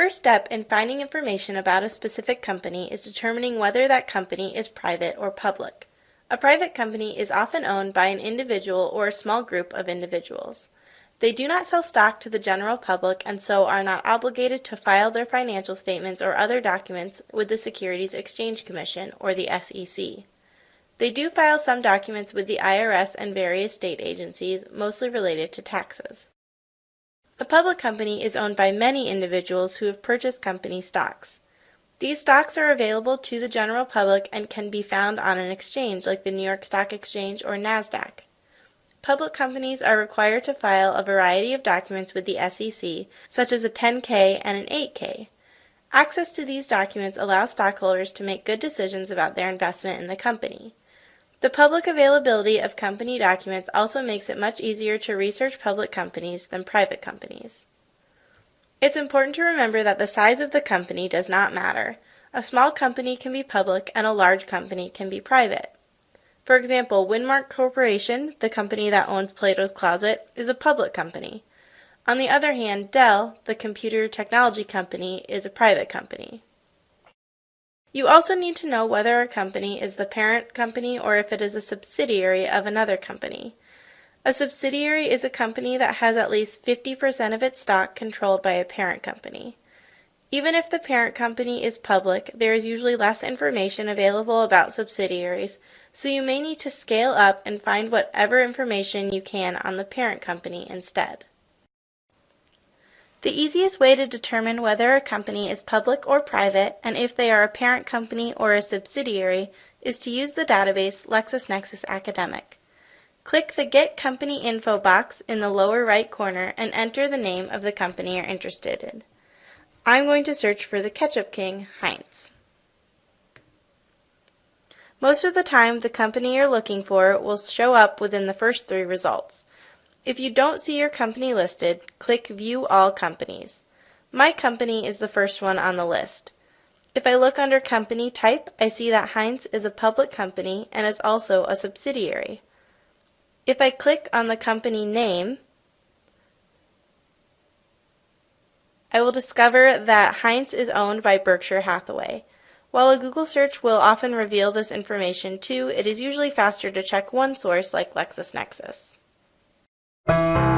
first step in finding information about a specific company is determining whether that company is private or public. A private company is often owned by an individual or a small group of individuals. They do not sell stock to the general public and so are not obligated to file their financial statements or other documents with the Securities Exchange Commission or the SEC. They do file some documents with the IRS and various state agencies, mostly related to taxes. A public company is owned by many individuals who have purchased company stocks. These stocks are available to the general public and can be found on an exchange like the New York Stock Exchange or NASDAQ. Public companies are required to file a variety of documents with the SEC, such as a 10K and an 8K. Access to these documents allows stockholders to make good decisions about their investment in the company. The public availability of company documents also makes it much easier to research public companies than private companies. It's important to remember that the size of the company does not matter. A small company can be public and a large company can be private. For example, Winmark Corporation, the company that owns Plato's Closet, is a public company. On the other hand, Dell, the computer technology company, is a private company. You also need to know whether a company is the parent company or if it is a subsidiary of another company. A subsidiary is a company that has at least 50% of its stock controlled by a parent company. Even if the parent company is public, there is usually less information available about subsidiaries, so you may need to scale up and find whatever information you can on the parent company instead. The easiest way to determine whether a company is public or private and if they are a parent company or a subsidiary is to use the database LexisNexis Academic. Click the Get Company Info box in the lower right corner and enter the name of the company you're interested in. I'm going to search for the Ketchup King, Heinz. Most of the time, the company you're looking for will show up within the first three results. If you don't see your company listed, click View All Companies. My company is the first one on the list. If I look under company type, I see that Heinz is a public company and is also a subsidiary. If I click on the company name, I will discover that Heinz is owned by Berkshire Hathaway. While a Google search will often reveal this information too, it is usually faster to check one source like LexisNexis. Música